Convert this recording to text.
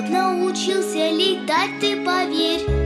Вот научился летать, ты поверь.